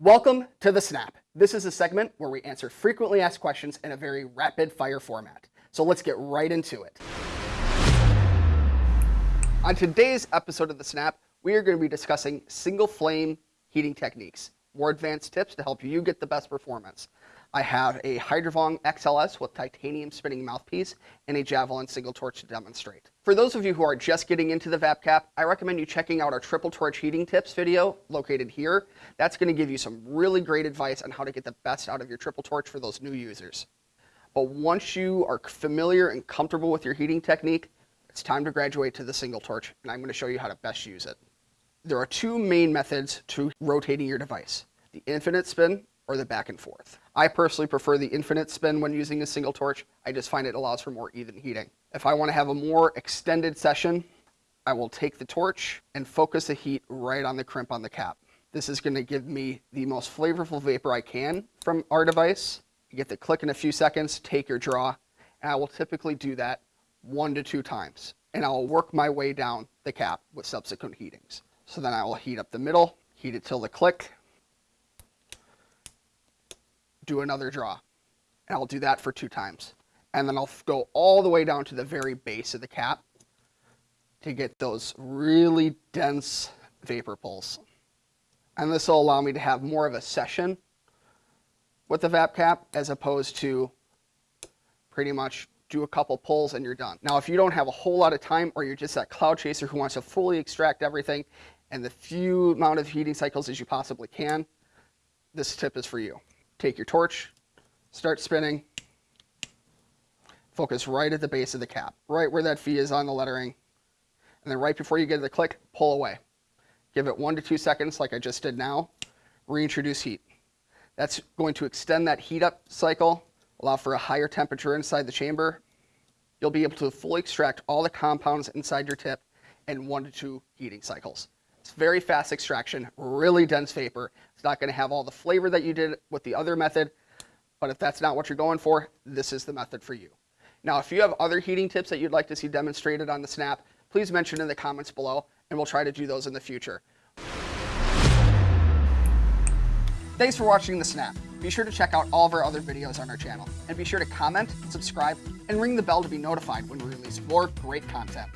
Welcome to The Snap. This is a segment where we answer frequently asked questions in a very rapid fire format. So let's get right into it. On today's episode of The Snap, we are going to be discussing single flame heating techniques, more advanced tips to help you get the best performance. I have a HyDynaVong XLS with titanium spinning mouthpiece and a Javelin single torch to demonstrate. For those of you who are just getting into the VapCap, I recommend you checking out our triple torch heating tips video located here. That's going to give you some really great advice on how to get the best out of your triple torch for those new users. But once you are familiar and comfortable with your heating technique, it's time to graduate to the single torch, and I'm going to show you how to best use it. There are two main methods to rotating your device, the infinite spin or the back and forth. I personally prefer the infinite spin when using a single torch. I just find it allows for more even heating. If I want to have a more extended session, I will take the torch and focus the heat right on the crimp on the cap. This is going to give me the most flavorful vapor I can from our device. You get the click in a few seconds, take your draw, and I will typically do that one to two times. And I will work my way down the cap with subsequent heatings. So then I will heat up the middle, heat it till the click, do another draw. And I'll do that for two times. And then I'll go all the way down to the very base of the cap to get those really dense vapor pulls. And this will allow me to have more of a session with the VapCap as opposed to pretty much do a couple pulls and you're done. Now, if you don't have a whole lot of time or you're just that cloud chaser who wants to fully extract everything and the few amount of heating cycles as you possibly can, this tip is for you take your torch, start spinning, focus right at the base of the cap, right where that V is on the lettering. And then right before you get to the click, pull away. Give it one to two seconds like I just did now, reintroduce heat. That's going to extend that heat up cycle, allow for a higher temperature inside the chamber. You'll be able to fully extract all the compounds inside your tip in one to two heating cycles. It's very fast extraction, really dense vapor. It's not going to have all the flavor that you did with the other method, but if that's not what you're going for, this is the method for you. Now, if you have other heating tips that you'd like to see demonstrated on the Snap, please mention in the comments below, and we'll try to do those in the future. Thanks for watching the Snap. Be sure to check out all of our other videos on our channel, and be sure to comment, subscribe, and ring the bell to be notified when we release more great content.